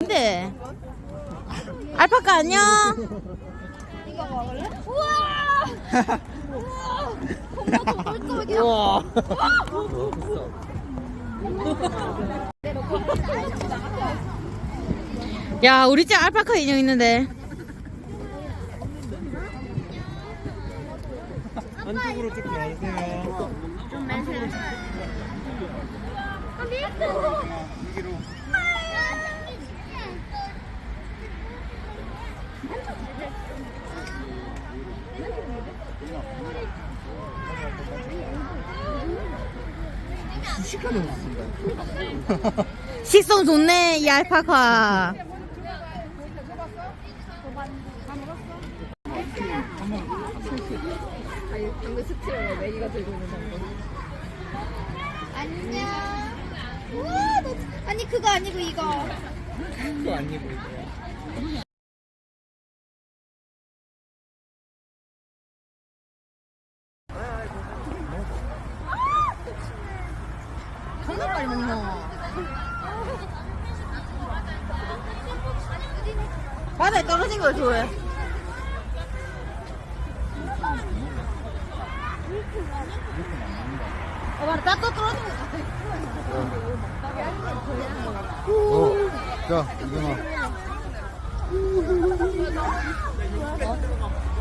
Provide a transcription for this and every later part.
근데 알파카 안녕. 이거 먹을래? 우와! 우와! 야 우리 집 알파카 인형 있는데. 안쪽으로 쭉 나오세요. 여기로. 시간이 없습니다. 식성 좋네 이 알파카. 안녕. 우와, 너, 아니 그거 아니고 이거. 그거 아니고 이거. 빨리 먹노. 바다에 떨어진 걸 좋아해. 어, 맞아. 따뜻 떨어진 거 같아. 어. 자, 이거나.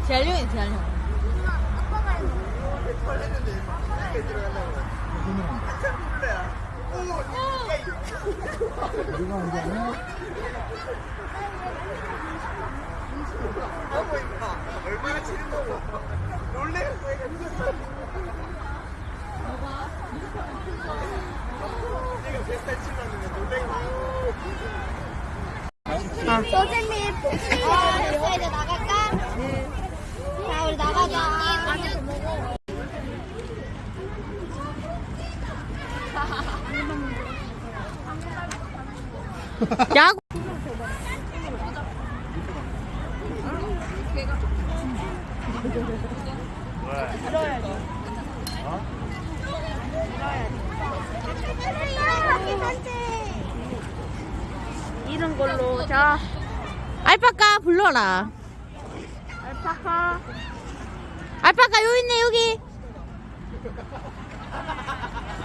재활용이 재활용. 우리가 온게 아니야? 얼마나 치는 거고. 놀래? 소재님 복숭아 됐어 이제 나갈까? 자 우리 나가자. 야구. 이런 걸로 자 알파카 불러라. 알파카 알파카 여기 있네 여기.